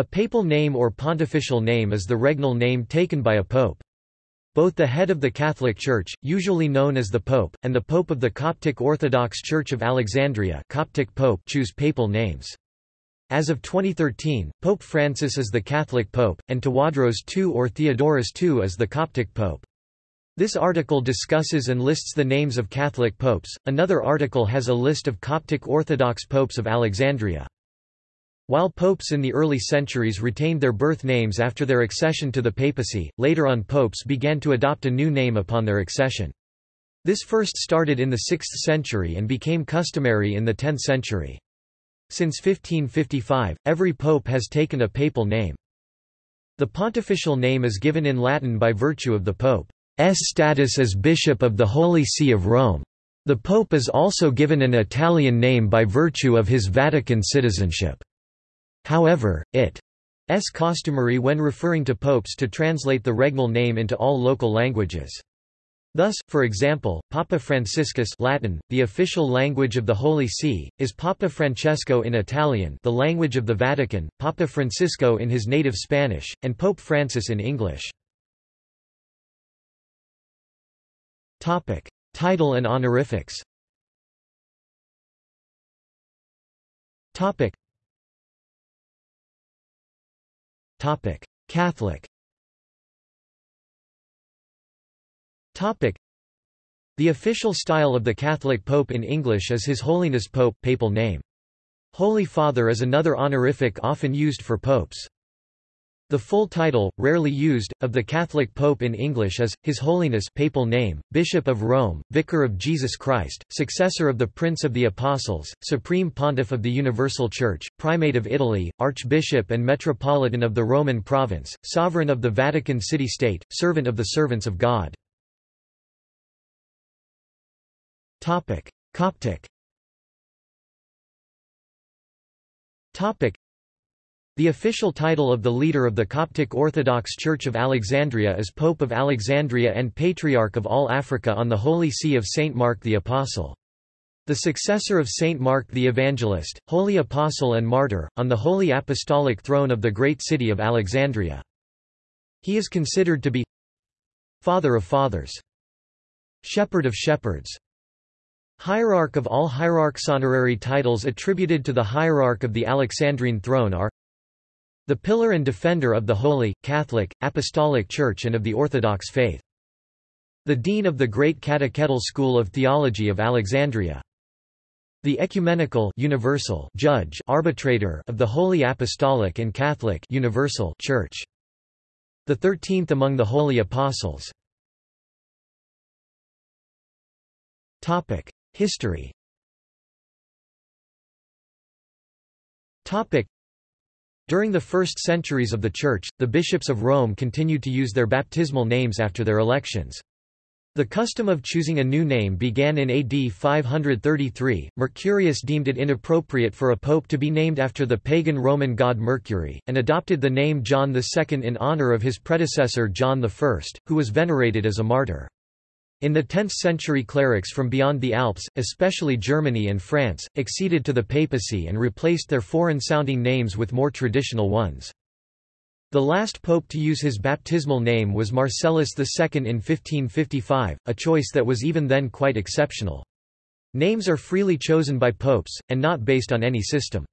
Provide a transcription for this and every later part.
A papal name or pontifical name is the regnal name taken by a pope. Both the head of the Catholic Church, usually known as the Pope, and the Pope of the Coptic Orthodox Church of Alexandria Coptic Pope choose papal names. As of 2013, Pope Francis is the Catholic Pope, and Tawadros II or Theodorus II is the Coptic Pope. This article discusses and lists the names of Catholic popes, another article has a list of Coptic Orthodox popes of Alexandria. While popes in the early centuries retained their birth names after their accession to the papacy, later on popes began to adopt a new name upon their accession. This first started in the 6th century and became customary in the 10th century. Since 1555, every pope has taken a papal name. The pontifical name is given in Latin by virtue of the pope's status as Bishop of the Holy See of Rome. The pope is also given an Italian name by virtue of his Vatican citizenship. However, it is customary when referring to popes to translate the regnal name into all local languages. Thus, for example, Papa Franciscus Latin, the official language of the Holy See, is Papa Francesco in Italian the language of the Vatican, Papa Francisco in his native Spanish, and Pope Francis in English. Topic. Title and honorifics Topic: Catholic. Topic: The official style of the Catholic Pope in English is His Holiness Pope papal name. Holy Father is another honorific often used for popes. The full title, rarely used, of the Catholic Pope in English is, His Holiness papal name, Bishop of Rome, Vicar of Jesus Christ, successor of the Prince of the Apostles, Supreme Pontiff of the Universal Church, Primate of Italy, Archbishop and Metropolitan of the Roman Province, Sovereign of the Vatican City-State, Servant of the Servants of God. Coptic the official title of the leader of the Coptic Orthodox Church of Alexandria is Pope of Alexandria and Patriarch of all Africa on the Holy See of Saint Mark the Apostle. The successor of Saint Mark the Evangelist, Holy Apostle and Martyr, on the Holy Apostolic Throne of the great city of Alexandria. He is considered to be Father of Fathers, Shepherd of Shepherds, Hierarch of all hierarchs. Honorary titles attributed to the hierarch of the Alexandrine throne are the pillar and defender of the Holy, Catholic, Apostolic Church and of the Orthodox faith. The Dean of the Great Catechetical School of Theology of Alexandria. The ecumenical universal judge arbitrator of the Holy Apostolic and Catholic universal Church. The thirteenth among the Holy Apostles. History during the first centuries of the Church, the bishops of Rome continued to use their baptismal names after their elections. The custom of choosing a new name began in AD 533. Mercurius deemed it inappropriate for a pope to be named after the pagan Roman god Mercury, and adopted the name John II in honor of his predecessor John I, who was venerated as a martyr. In the 10th century clerics from beyond the Alps, especially Germany and France, acceded to the papacy and replaced their foreign-sounding names with more traditional ones. The last pope to use his baptismal name was Marcellus II in 1555, a choice that was even then quite exceptional. Names are freely chosen by popes, and not based on any system.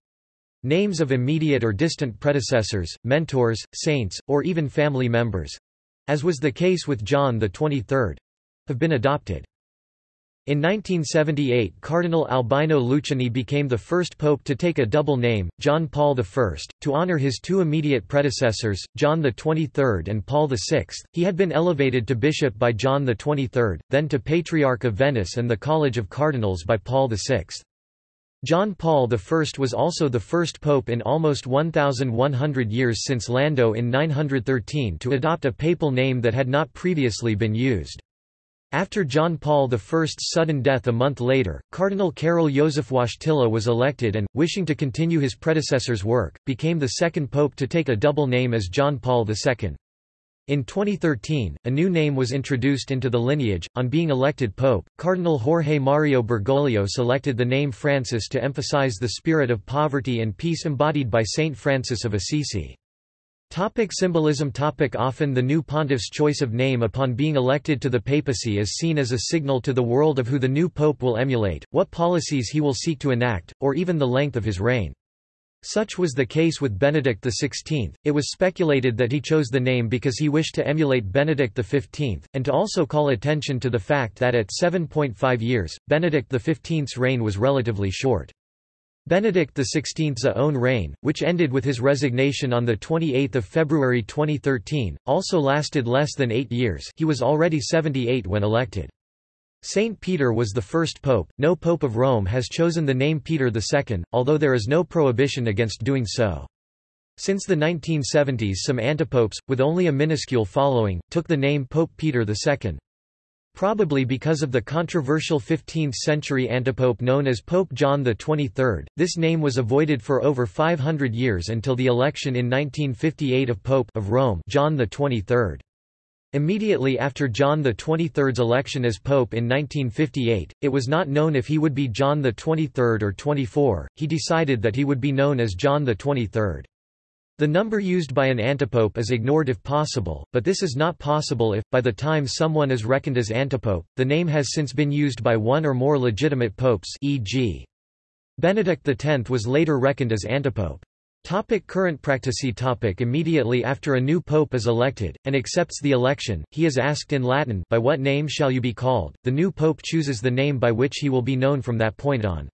Names of immediate or distant predecessors, mentors, saints, or even family members—as was the case with John XXIII, have been adopted. In 1978 Cardinal Albino Luciani became the first pope to take a double name, John Paul I, to honor his two immediate predecessors, John XXIII and Paul VI. He had been elevated to bishop by John XXIII, then to Patriarch of Venice and the College of Cardinals by Paul VI. John Paul I was also the first pope in almost 1,100 years since Lando in 913 to adopt a papal name that had not previously been used. After John Paul I's sudden death a month later, Cardinal Karol Józef Wojtyla was elected and, wishing to continue his predecessor's work, became the second pope to take a double name as John Paul II. In 2013, a new name was introduced into the lineage. On being elected pope, Cardinal Jorge Mario Bergoglio selected the name Francis to emphasize the spirit of poverty and peace embodied by Saint Francis of Assisi. Topic symbolism topic Often the new pontiff's choice of name upon being elected to the papacy is seen as a signal to the world of who the new pope will emulate, what policies he will seek to enact, or even the length of his reign. Such was the case with Benedict XVI, it was speculated that he chose the name because he wished to emulate Benedict XV, and to also call attention to the fact that at 7.5 years, Benedict XV's reign was relatively short. Benedict XVI's own reign, which ended with his resignation on 28 February 2013, also lasted less than eight years he was already 78 when elected. Saint Peter was the first pope. No pope of Rome has chosen the name Peter II, although there is no prohibition against doing so. Since the 1970s some antipopes, with only a minuscule following, took the name Pope Peter II. Probably because of the controversial 15th-century antipope known as Pope John XXIII, this name was avoided for over 500 years until the election in 1958 of Pope of Rome John XXIII. Immediately after John XXIII's election as Pope in 1958, it was not known if he would be John XXIII or 24, he decided that he would be known as John XXIII. The number used by an antipope is ignored if possible, but this is not possible if, by the time someone is reckoned as antipope, the name has since been used by one or more legitimate popes e.g. Benedict X was later reckoned as antipope. Topic current practice topic Immediately after a new pope is elected, and accepts the election, he is asked in Latin by what name shall you be called, the new pope chooses the name by which he will be known from that point on.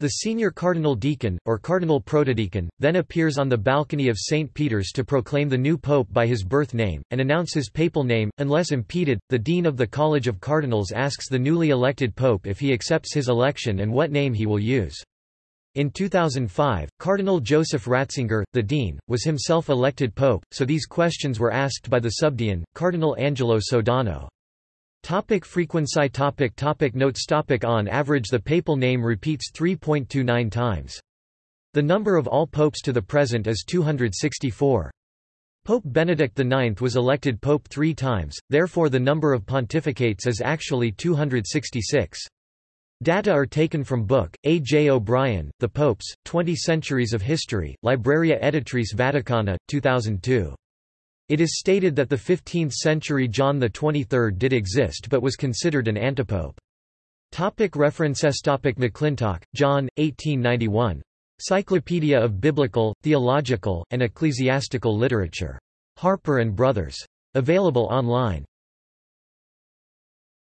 The senior cardinal deacon, or cardinal protodeacon, then appears on the balcony of St. Peter's to proclaim the new pope by his birth name, and announce his papal name. Unless impeded, the dean of the College of Cardinals asks the newly elected pope if he accepts his election and what name he will use. In 2005, Cardinal Joseph Ratzinger, the dean, was himself elected pope, so these questions were asked by the subdean, Cardinal Angelo Sodano. Topic frequency topic topic Notes topic On average the papal name repeats 3.29 times. The number of all popes to the present is 264. Pope Benedict IX was elected pope three times, therefore the number of pontificates is actually 266. Data are taken from book, A. J. O'Brien, The Popes, Twenty Centuries of History, Libreria Editrice Vaticana, 2002. It is stated that the 15th-century John XXIII did exist but was considered an antipope. Topic references Topic McClintock, John, 1891. Cyclopedia of Biblical, Theological, and Ecclesiastical Literature. Harper and Brothers. Available online.